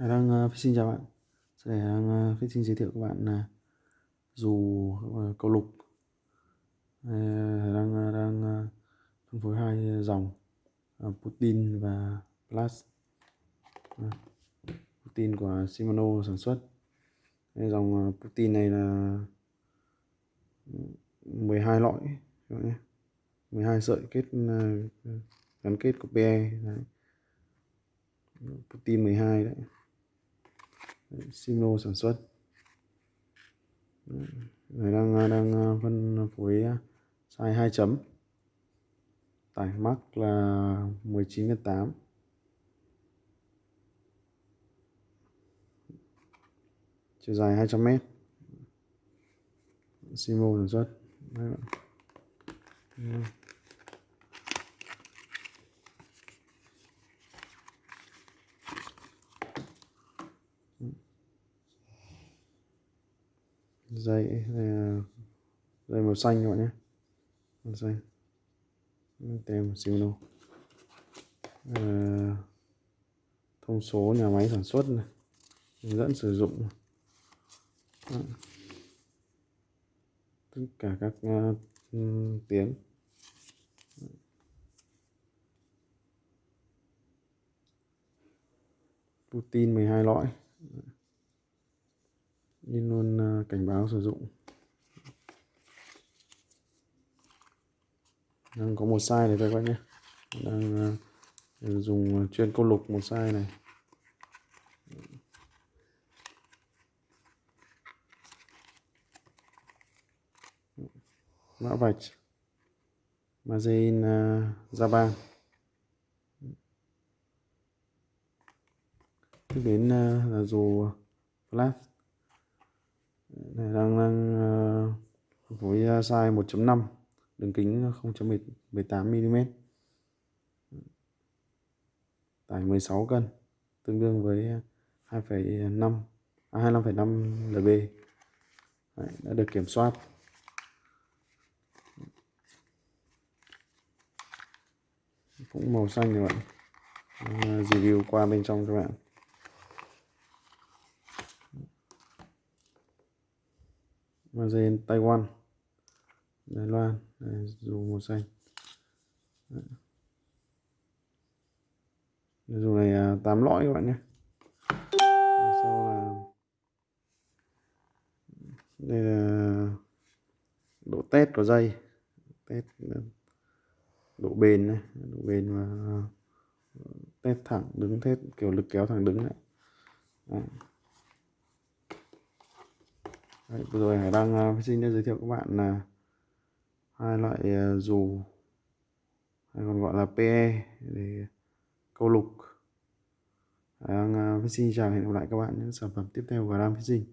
Hải đang uh, ờ, Fishing chào bạn. Sau này đang Đăng ờ, uh, Fishing giới thiệu các bạn là dù uh, câu lục. Hải đang đang phân phối hai dòng Putin và Plus. Putin của Shimano sản xuất. Đây, dòng Putin này là ừ, 12 lõi các bạn nhé. 12 sợi kết gắn kết của PE đấy. Putin 12 đấy. Sino sản xuất. Người đang đang uh, phân phối uh, size 2 chấm. Tải mắc là 19 8 chiều dài 200 mét. Simo sản xuất. Đấy. Bạn. dây dây màu xanh các bạn nhé. Màu xanh. Tem Shimano à, thông số nhà máy sản xuất này. Hướng dẫn sử dụng. Tất cả các ờ, uh, tiếng Putin 12 lõi nên luôn ờ, cảnh báo sử dụng. Đang có một size này thôi các bạn nhé. Đang ờ, dùng ờ, chuyên câu lục một size này. Mã vạch. Margin ra Japan tiếp đến là dù flash này đang đang uh, với à, size 1.5 đường kính 0.18 mm tải 16 cân tương đương với 2,5 à, 25,5 à, lb Đấy, đã được kiểm soát. Cũng màu xanh các bạn. À, review qua bên trong các bạn. Mazen Taiwan. Đài Loan Đây, dù màu xanh. Đấy. dù này à, 8 lõi các bạn nhé. Sau là đây là độ test của dây. Test à, độ bền này độ bền và à, test thẳng đứng test kiểu lực kéo thẳng đứng này Đấy. Đấy, vừa rồi Hải đang uh, xin giới thiệu các bạn là hai loại ờ, dù hay còn gọi là PE để câu lục. Đang uh, xin chào hẹn gặp lại các bạn những sản phẩm tiếp theo của Ram Fishing.